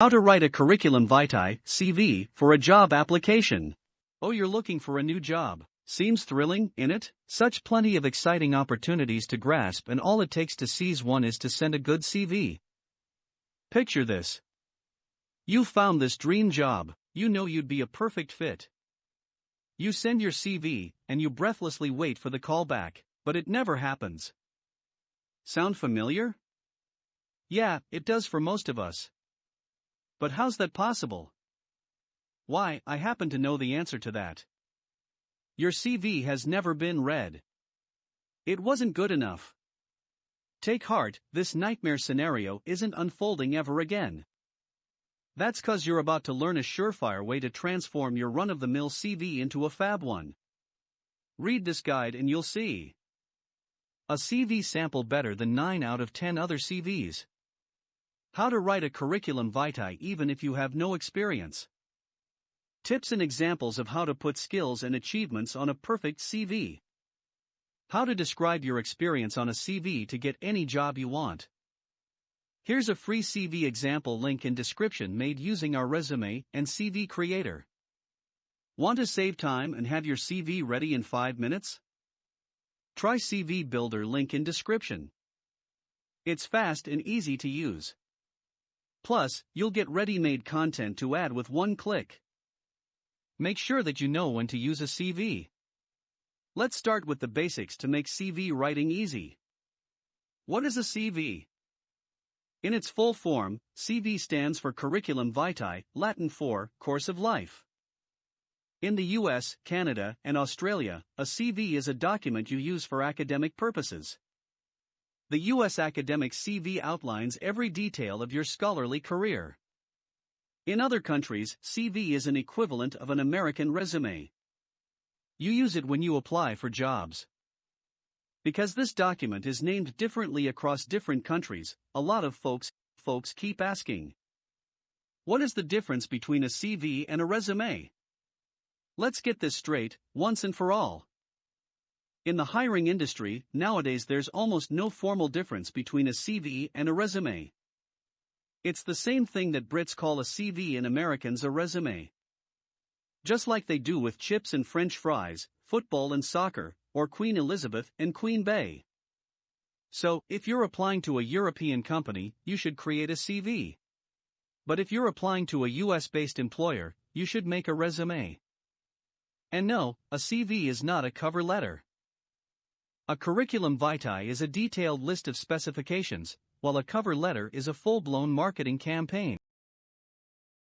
How to write a curriculum vitae CV for a job application. Oh, you're looking for a new job. Seems thrilling, in it? Such plenty of exciting opportunities to grasp, and all it takes to seize one is to send a good CV. Picture this. You found this dream job, you know you'd be a perfect fit. You send your CV, and you breathlessly wait for the call back, but it never happens. Sound familiar? Yeah, it does for most of us. But how's that possible? Why, I happen to know the answer to that. Your CV has never been read. It wasn't good enough. Take heart, this nightmare scenario isn't unfolding ever again. That's cause you're about to learn a surefire way to transform your run of the mill CV into a fab one. Read this guide and you'll see. A CV sample better than 9 out of 10 other CVs. How to write a curriculum vitae even if you have no experience. Tips and examples of how to put skills and achievements on a perfect CV. How to describe your experience on a CV to get any job you want. Here's a free CV example link in description made using our resume and CV creator. Want to save time and have your CV ready in 5 minutes? Try CV Builder link in description. It's fast and easy to use. Plus, you'll get ready-made content to add with one click. Make sure that you know when to use a CV. Let's start with the basics to make CV writing easy. What is a CV? In its full form, CV stands for Curriculum Vitae, Latin for Course of Life. In the US, Canada, and Australia, a CV is a document you use for academic purposes. The U.S. academic CV outlines every detail of your scholarly career. In other countries, CV is an equivalent of an American resume. You use it when you apply for jobs. Because this document is named differently across different countries, a lot of folks folks keep asking. What is the difference between a CV and a resume? Let's get this straight, once and for all. In the hiring industry, nowadays there's almost no formal difference between a CV and a resume. It's the same thing that Brits call a CV and Americans a resume. Just like they do with chips and french fries, football and soccer, or Queen Elizabeth and Queen Bey. So, if you're applying to a European company, you should create a CV. But if you're applying to a US based employer, you should make a resume. And no, a CV is not a cover letter. A curriculum vitae is a detailed list of specifications, while a cover letter is a full blown marketing campaign.